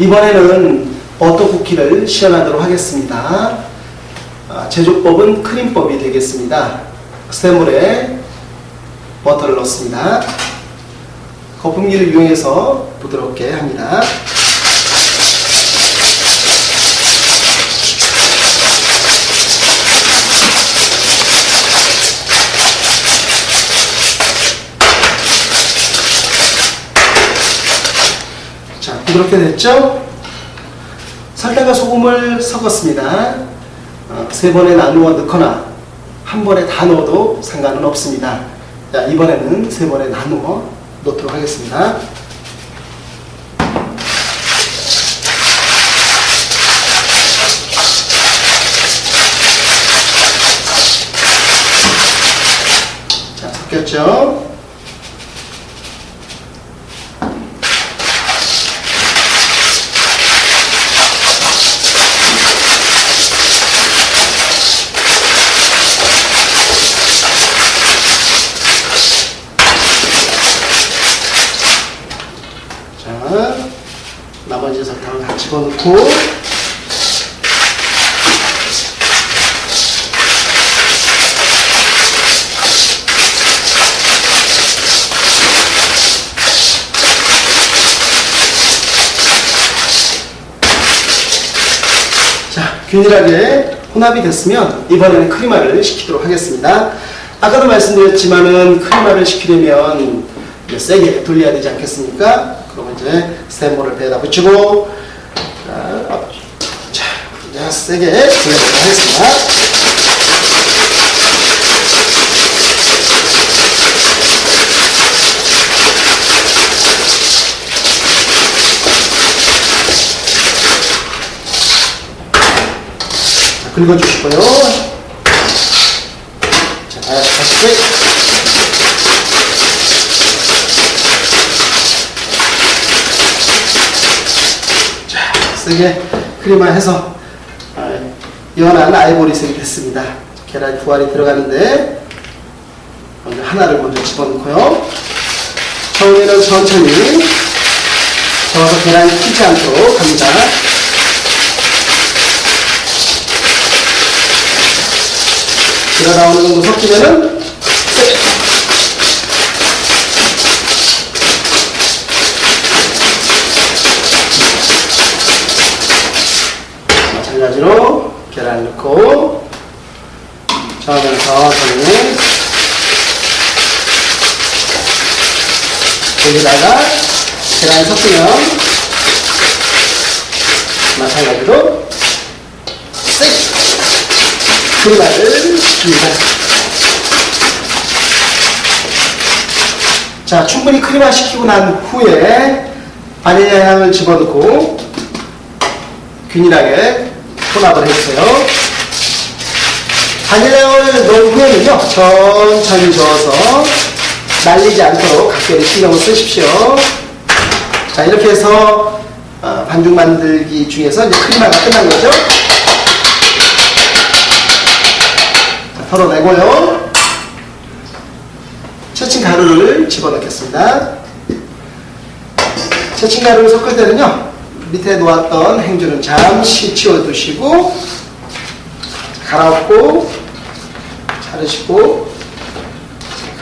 이번에는 버터 쿠키를 시연하도록 하겠습니다. 아, 제조법은 크림법이 되겠습니다. 스테물에 버터를 넣습니다. 거품기를 이용해서 부드럽게 합니다. 자, 부드럽게 됐죠? 설탕과 소금을 섞었습니다. 어, 세 번에 나누어 넣거나 한 번에 다 넣어도 상관은 없습니다. 자, 이번에는 세 번에 나누어 넣도록 하겠습니다. 자, 섞였죠? 자, 나머지 설탕을 다 집어넣고 자, 균일하게 혼합이 됐으면 이번에는 크리마를 식히도록 하겠습니다. 아까도 말씀드렸지만은 크리마를 이제 세게 돌려야 되지 않겠습니까? 그러면 이제 스테모를 배에다 붙이고 자, 앞- 자, 이제 세게 돌려보도록 하겠습니다. 자, 긁어주시고요. 자, 다시 자, 세게 크림화해서 아, 연한 아이보리색이 됐습니다. 계란 두 알이 들어가는데 먼저 하나를 먼저 집어넣고요. 처음에는 천천히 저어서 계란이 튀지 않도록 합니다. 들어 나오는 정도 섞이면은 세게 마찬가지로 계란 넣고 천천히 여기다가 계란 섞으면 마찬가지로 세게 크림을 줍니다. 자, 충분히 크림화 시키고 난 후에 바닐라 향을 집어넣고 균일하게 혼합을 해주세요. 바닐라향을 넣은 후에는요, 천천히 저어서 날리지 않도록 각별히 신경을 쓰십시오. 자, 이렇게 해서 어, 반죽 만들기 중에서 이제 크림화가 끝난 거죠. 자, 털어내고요. 채친 가루를 집어넣겠습니다. 채친 가루를 섞을 때는요, 밑에 놓았던 행주는 잠시 치워두시고, 갈아엎고, 자르시고,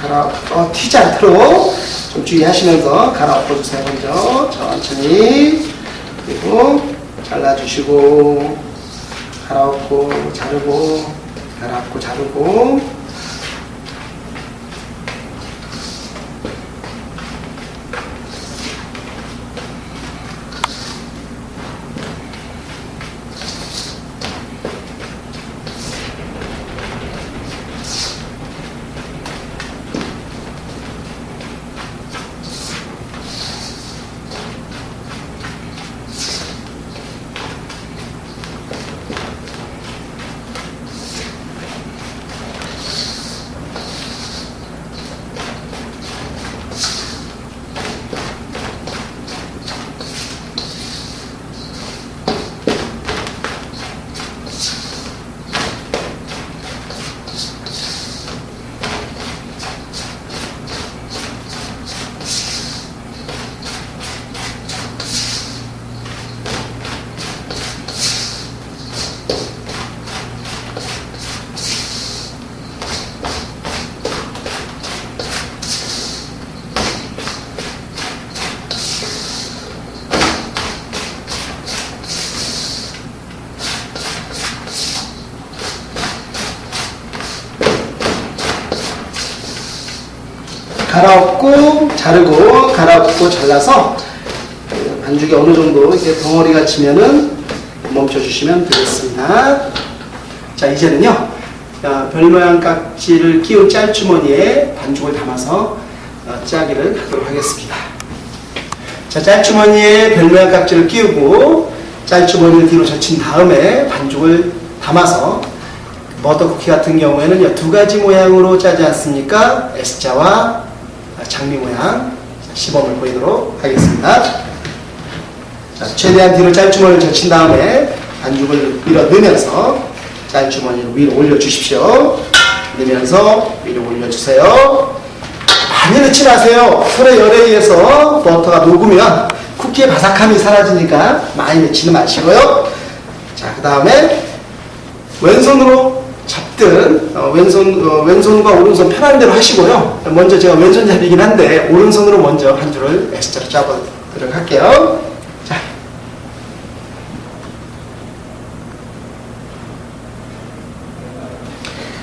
갈아, 어, 튀지 않도록 좀 주의하시면서 갈아엎어 주세요. 먼저 천천히 그리고 잘라주시고 갈아엎고 자르고 갈아엎고 자르고 갈아엎고 잘라서 반죽이 어느 정도 이렇게 덩어리가 치면은 멈춰주시면 되겠습니다. 자 이제는요 어, 별 모양 깍지를 끼운 짤주머니에 반죽을 담아서 어, 짜기를 하도록 하겠습니다. 자 짤주머니에 별 모양 깍지를 끼우고 짤주머니를 뒤로 젖힌 다음에 반죽을 담아서 머더쿠키 같은 경우에는 두 가지 모양으로 짜지 않습니까? S자와 장미 모양 자, 시범을 보이도록 하겠습니다. 자, 최대한 뒤로 짤주머니를 젖힌 다음에 반죽을 밀어 넣으면서 짤주머니를 위로 올려주십시오. 넣으면서 위로 올려주세요. 많이 넣지 마세요. 손의 열에 의해서 버터가 녹으면 쿠키의 바삭함이 사라지니까 많이 넣지는 마시고요. 자, 그 다음에 왼손으로 잡든 어, 왼손 어, 왼손과 오른손 편한 대로 하시고요. 먼저 제가 왼손잡이긴 한데 오른손으로 먼저 한 줄을 S자로 잡아도록 할게요. 자.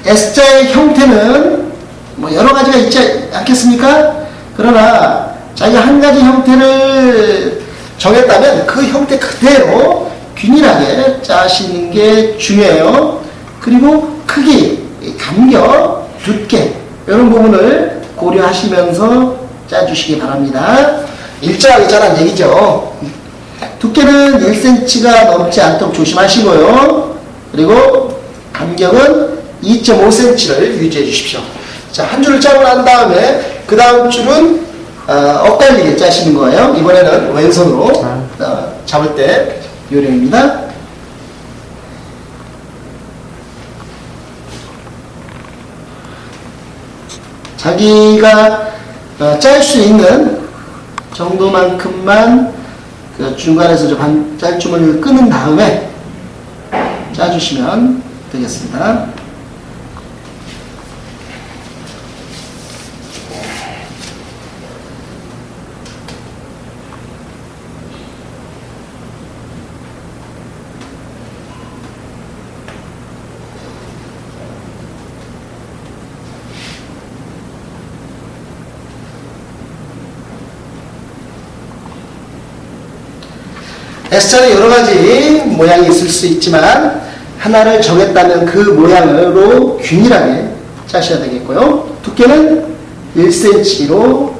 S자의 형태는 뭐 여러 가지가 있지 않겠습니까? 그러나 자기가 한 가지 형태를 정했다면 그 형태 그대로 균일하게 짜시는 게 중요해요. 그리고 크기, 간격, 두께 이런 부분을 고려하시면서 짜주시기 바랍니다. 일정하게 짜란 얘기죠. 두께는 1cm가 넘지 않도록 조심하시고요. 그리고 간격은 2.5cm를 유지해 주십시오. 자, 한 줄을 짜고 난 다음에 그 다음 줄은 어, 엇갈리게 짜시는 거예요. 이번에는 왼손으로 어, 잡을 때 요령입니다. 자기가 어, 짤수 있는 정도만큼만 그 중간에서 좀 한 짤주머니를 끄는 다음에 짜주시면 되겠습니다. S자는 여러 가지 모양이 있을 수 있지만 하나를 정했다면 그 모양으로 균일하게 짜셔야 되겠고요. 두께는 1cm로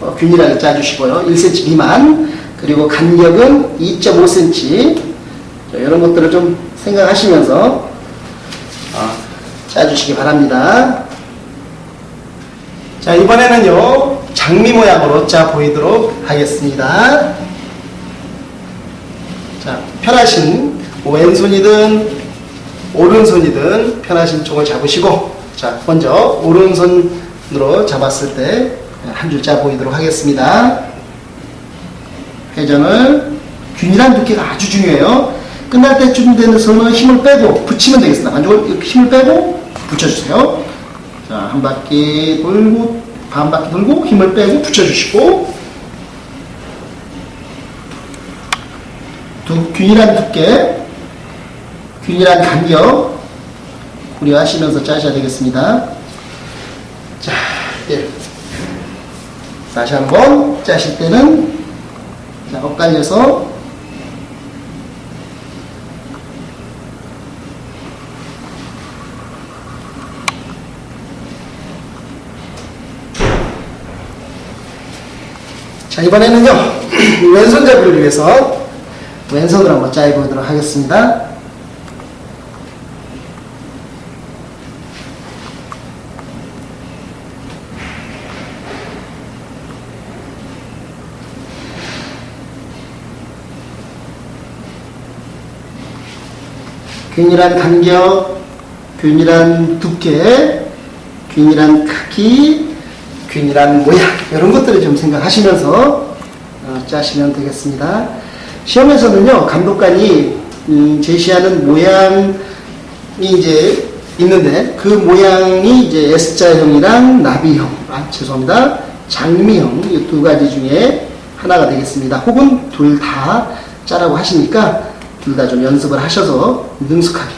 어, 균일하게 짜주시고요. 1cm 미만 그리고 간격은 2.5cm 이런 것들을 좀 생각하시면서 어, 짜주시기 바랍니다. 자 이번에는요 장미 모양으로 짜 보이도록 하겠습니다. 자, 편하신 왼손이든 오른손이든 편하신 쪽을 잡으시고 자, 먼저 오른손으로 잡았을 때 한 줄짜 보이도록 하겠습니다. 회전을 균일한 두께가 아주 중요해요. 끝날 때쯤 손은 힘을 빼고 붙이면 되겠습니다. 반죽을 이렇게 힘을 빼고 붙여주세요. 자, 한 바퀴 돌고 반 바퀴 돌고 힘을 빼고 붙여주시고 두, 균일한 두께, 균일한 간격 고려하시면서 짜셔야 되겠습니다. 자, 예. 다시 한번 짜실 때는 자, 엇갈려서 자, 이번에는요, 왼손잡이를 위해서 왼손으로 한번 짜보도록 하겠습니다. 균일한 간격, 균일한 두께, 균일한 크기, 균일한 모양 이런 것들을 좀 생각하시면서 어, 짜시면 되겠습니다. 시험에서는요 감독관이 음, 제시하는 모양이 이제 있는데 그 모양이 이제 S자형이랑 나비형, 아 죄송합니다 장미형 이 두 가지 중에 하나가 되겠습니다. 혹은 둘 다 짜라고 하시니까 둘 다 좀 연습을 하셔서 능숙하게